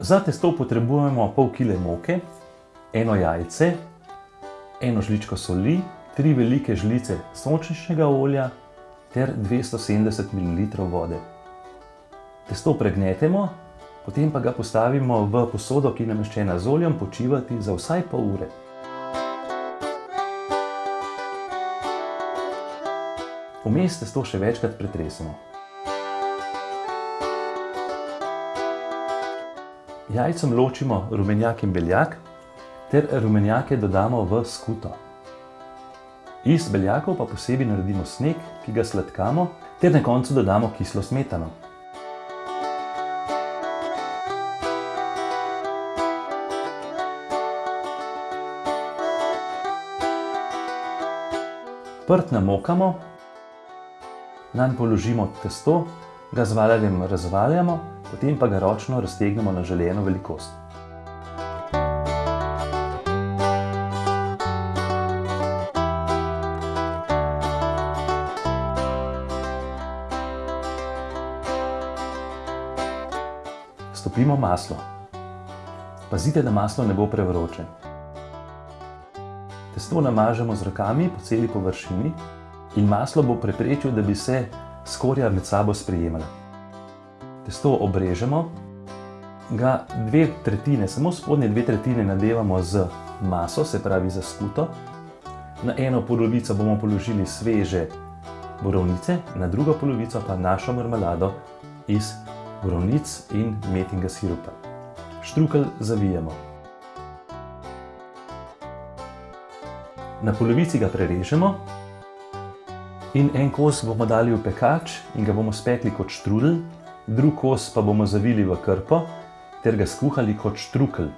Za testo potrebujemo pol kile moke, eno jajce, eno žličko soli, tri velike žlice sončničnega olja ter 270 ml vode. Testo pregnetemo, potem pa ga postavimo v posodo, ki je nameščena z oljem, počivati za vsaj pol ure. Vmes testo še večkrat pretresemo. Jajcem ločimo rumenjak in beljak ter rumenjake dodamo v skuto. Iz beljakov pa posebej naredimo sneg, ki ga sladkamo, ter na koncu dodamo kislo smetano. Prt namokamo, nanj položimo testo, ga z valjarjem razvaljamo, potem pa ga ročno raztegnemo na želeno velikost. Stopimo maslo. Pazite, da maslo ne bo prevroče. Testo namažemo z rokami po celi površini in maslo bo preprečil, da bi se skorja med sabo sprijemala. Testo obrežemo, ga dve tretjine, samo spodnje dve tretjine nadevamo z maso, se pravi za skuto. Na eno polovico bomo položili sveže borovnice, na drugo polovico pa našo marmelado iz borovnic in metinga sirupa. Štrukelj zavijemo. Na polovici ga prerežemo in en kos bomo dali v pekač in ga bomo spekli kot štrudelj, drug kos pa bomo zavili v krpo ter ga skuhali kot štrukelj.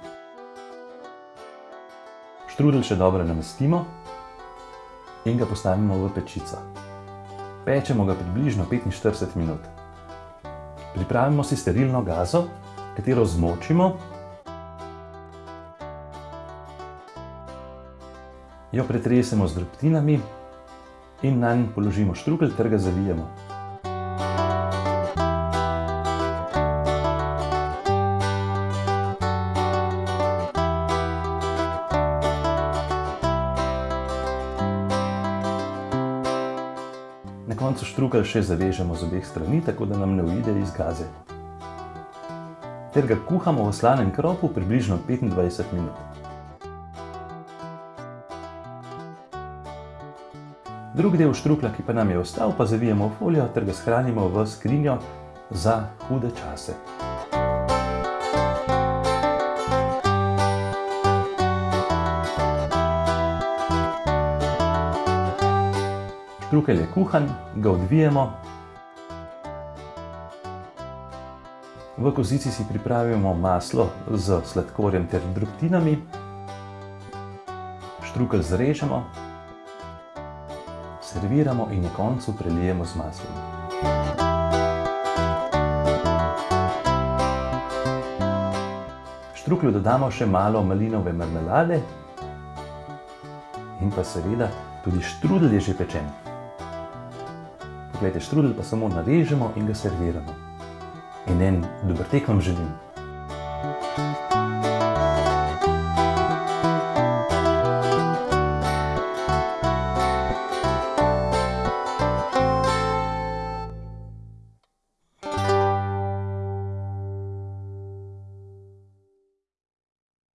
Štrudelj še dobro namestimo in ga postavimo v pečico. Pečemo ga približno 45 minut. Pripravimo si sterilno gazo, katero zmočimo, jo pretresemo z drobtinami in nanj položimo štrukelj ter ga zavijemo. Koncu štrukelj še zavežemo z obeh strani, tako da nam ne uide iz gaze. Ter ga kuhamo v slanem kropu približno 25 minut. Drug del štruklja, ki pa nam je ostal, pa zavijemo v folijo ter ga shranimo v skrinjo za hude čase. Štrukelj je kuhan, ga odvijemo. V kozici si pripravimo maslo s sladkorjem ter drobtinami. Štrukelj zrežemo, serviramo in na koncu prelijemo z maslom. Štruklju dodamo še malo malinove marmelade in pa seveda tudi štrudelj je že pečen. Poglejte, štrudelj pa samo narežemo in ga serviramo. In en dober tek vam želim. Thank you.